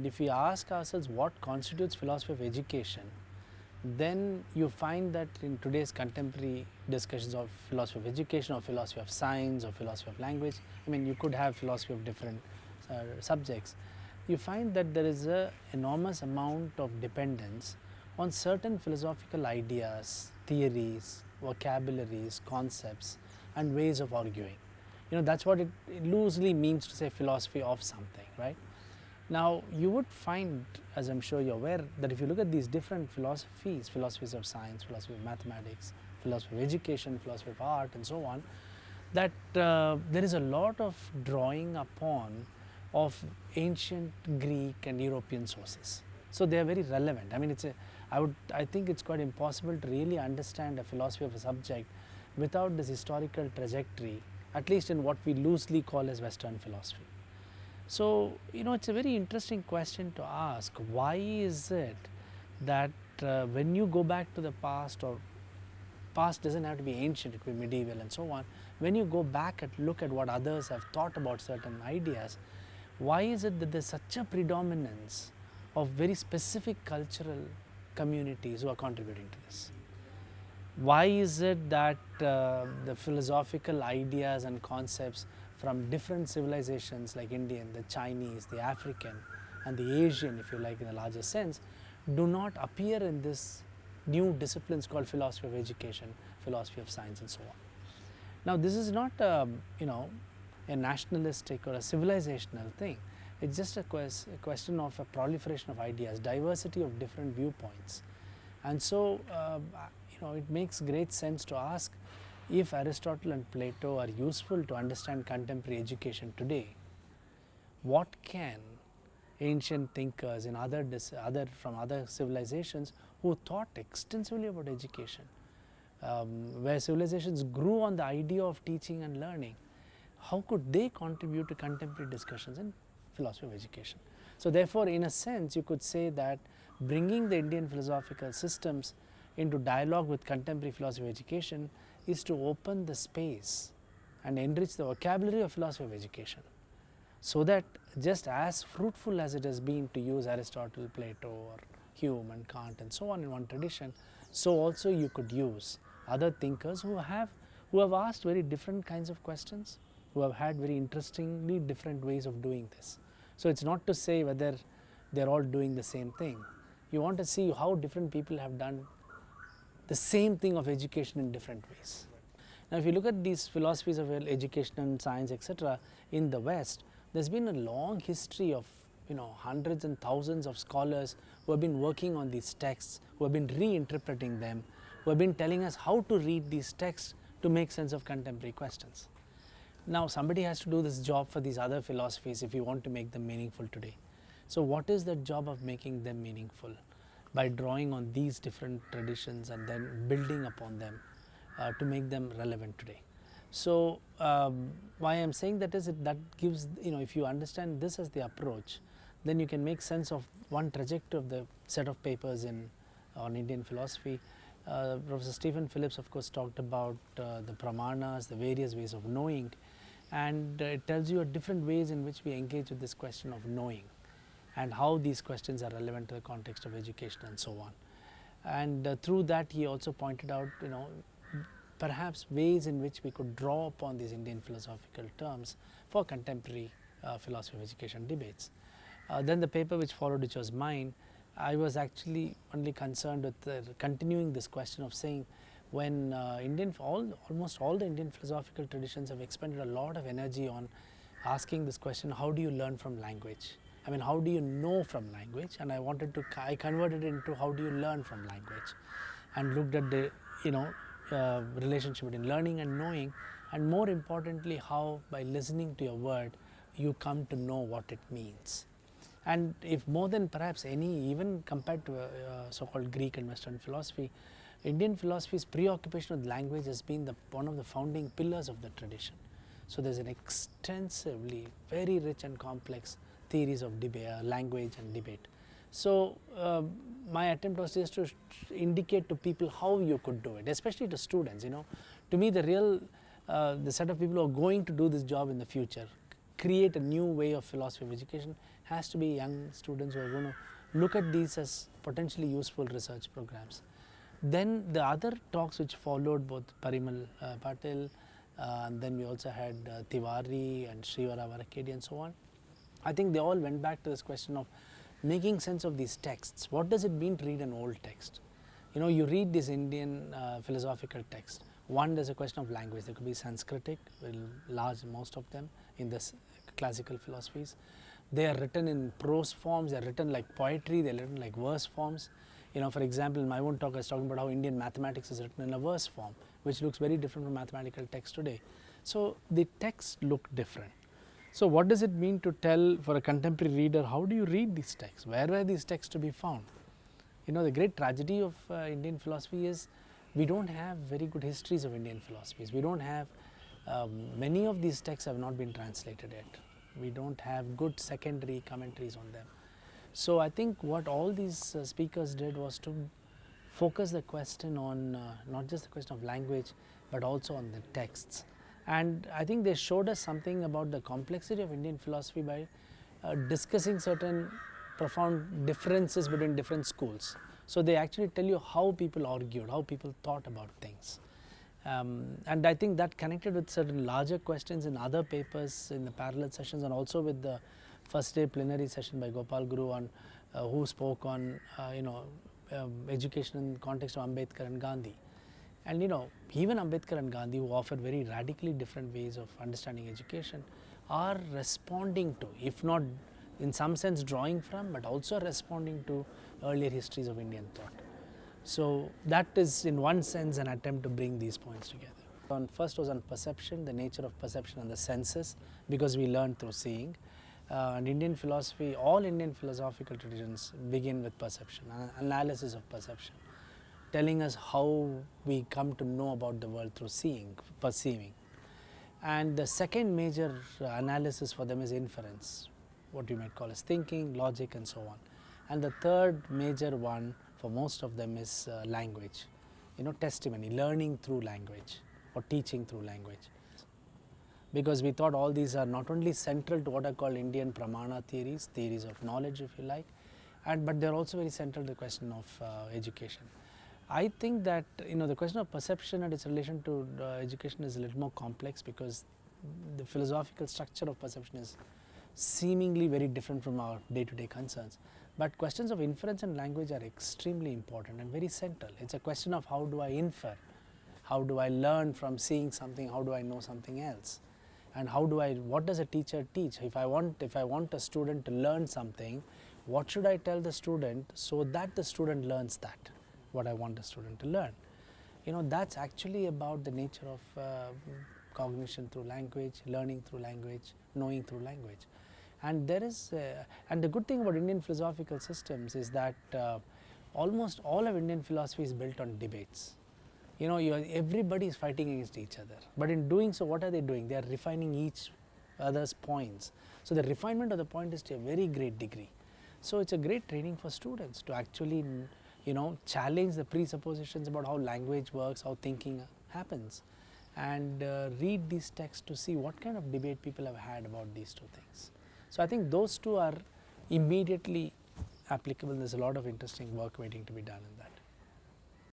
And if we ask ourselves what constitutes philosophy of education, then you find that in today's contemporary discussions of philosophy of education or philosophy of science or philosophy of language, I mean you could have philosophy of different uh, subjects, you find that there is a enormous amount of dependence on certain philosophical ideas, theories, vocabularies, concepts and ways of arguing. You know that is what it, it loosely means to say philosophy of something, right. Now you would find as I am sure you are aware that if you look at these different philosophies, philosophies of science, philosophy of mathematics, philosophy of education, philosophy of art and so on, that uh, there is a lot of drawing upon of ancient Greek and European sources. So they are very relevant. I mean it's a, I would, I think it's quite impossible to really understand a philosophy of a subject without this historical trajectory, at least in what we loosely call as Western philosophy. So, you know, it's a very interesting question to ask. Why is it that uh, when you go back to the past or past doesn't have to be ancient, it could be medieval and so on. When you go back and look at what others have thought about certain ideas, why is it that there's such a predominance of very specific cultural communities who are contributing to this? Why is it that uh, the philosophical ideas and concepts from different civilizations like Indian, the Chinese, the African and the Asian if you like in a larger sense do not appear in this new disciplines called philosophy of education, philosophy of science and so on. Now this is not um, you know a nationalistic or a civilizational thing, it is just a, quest, a, question of a proliferation of ideas, diversity of different viewpoints and so uh, you know it makes great sense to ask if Aristotle and Plato are useful to understand contemporary education today, what can ancient thinkers in other, other from other civilizations who thought extensively about education, um, where civilizations grew on the idea of teaching and learning, how could they contribute to contemporary discussions in philosophy of education? So therefore, in a sense you could say that bringing the Indian philosophical systems into dialogue with contemporary philosophy of education is to open the space and enrich the vocabulary of philosophy of education. So that just as fruitful as it has been to use Aristotle, Plato or Hume and Kant and so on in one tradition, so also you could use other thinkers who have who have asked very different kinds of questions, who have had very interestingly different ways of doing this. So it is not to say whether they are all doing the same thing. You want to see how different people have done the same thing of education in different ways. Now if you look at these philosophies of education and science etc. in the West, there has been a long history of you know hundreds and thousands of scholars who have been working on these texts, who have been reinterpreting them, who have been telling us how to read these texts to make sense of contemporary questions. Now somebody has to do this job for these other philosophies if you want to make them meaningful today. So what is the job of making them meaningful? By drawing on these different traditions and then building upon them uh, to make them relevant today. So, um, why I am saying that is that gives you know if you understand this as the approach then you can make sense of one trajectory of the set of papers in on Indian philosophy. Uh, Professor Stephen Phillips of course talked about uh, the pramanas, the various ways of knowing and uh, it tells you different ways in which we engage with this question of knowing and how these questions are relevant to the context of education and so on. And uh, through that he also pointed out you know perhaps ways in which we could draw upon these Indian philosophical terms for contemporary uh, philosophy of education debates. Uh, then the paper which followed which was mine, I was actually only concerned with continuing this question of saying when uh, Indian all almost all the Indian philosophical traditions have expended a lot of energy on asking this question how do you learn from language I mean how do you know from language and I wanted to, I converted it into how do you learn from language and looked at the you know uh, relationship between learning and knowing and more importantly how by listening to your word you come to know what it means. And if more than perhaps any even compared to uh, uh, so called Greek and western philosophy, Indian philosophy's preoccupation with language has been the one of the founding pillars of the tradition. So there is an extensively very rich and complex theories of uh, language and debate. So, uh, my attempt was just to indicate to people how you could do it, especially to students, you know. To me the real, uh, the set of people who are going to do this job in the future, create a new way of philosophy of education has to be young students who are going to look at these as potentially useful research programs. Then the other talks which followed both Parimal uh, Patil uh, and then we also had uh, Tiwari and Srinivasa Varakhedi and so on. I think they all went back to this question of making sense of these texts. What does it mean to read an old text? You know, you read this Indian uh, philosophical text. One, there's a question of language. There could be Sanskritic, large most of them in this classical philosophies. They are written in prose forms. They are written like poetry. They are written like verse forms. You know, for example, in my own talk, I was talking about how Indian mathematics is written in a verse form, which looks very different from mathematical text today. So the texts look different. So what does it mean to tell for a contemporary reader, how do you read these texts? Where were these texts to be found? You know, the great tragedy of uh, Indian philosophy is we don't have very good histories of Indian philosophies. We don't have, um, many of these texts have not been translated yet. We don't have good secondary commentaries on them. So I think what all these uh, speakers did was to focus the question on uh, not just the question of language, but also on the texts. And I think they showed us something about the complexity of Indian philosophy by uh, discussing certain profound differences between different schools. So they actually tell you how people argued, how people thought about things. Um, and I think that connected with certain larger questions in other papers in the parallel sessions and also with the first day plenary session by Gopal Guru on uh, who spoke on uh, you know um, education in the context of Ambedkar and Gandhi. And you know even Ambedkar and Gandhi who offered very radically different ways of understanding education are responding to if not in some sense drawing from but also responding to earlier histories of Indian thought. So that is in one sense an attempt to bring these points together. On first was on perception, the nature of perception and the senses because we learn through seeing. Uh, and Indian philosophy, all Indian philosophical traditions begin with perception, analysis of perception, telling us how we come to know about the world through seeing, perceiving. And the second major uh, analysis for them is inference, what you might call as thinking, logic and so on. And the third major one for most of them is uh, language, you know testimony, learning through language or teaching through language. Because we thought all these are not only central to what are called Indian pramana theories, theories of knowledge if you like, and but they are also very central to the question of uh, education. I think that you know the question of perception and its relation to uh, education is a little more complex because the philosophical structure of perception is seemingly very different from our day to day concerns. But questions of inference and language are extremely important and very central. It is a question of how do I infer, how do I learn from seeing something, how do I know something else and how do I, what does a teacher teach? If I want, if I want a student to learn something, what should I tell the student so that the student learns that, what I want the student to learn. You know, that's actually about the nature of uh, cognition through language, learning through language, knowing through language. And there is, uh, and the good thing about Indian philosophical systems is that uh, almost all of Indian philosophy is built on debates. You know, everybody is fighting against each other. But in doing so, what are they doing? They are refining each other's points. So the refinement of the point is to a very great degree. So it's a great training for students to actually, you know, challenge the presuppositions about how language works, how thinking happens and uh, read these texts to see what kind of debate people have had about these two things. So I think those two are immediately applicable. There's a lot of interesting work waiting to be done in that.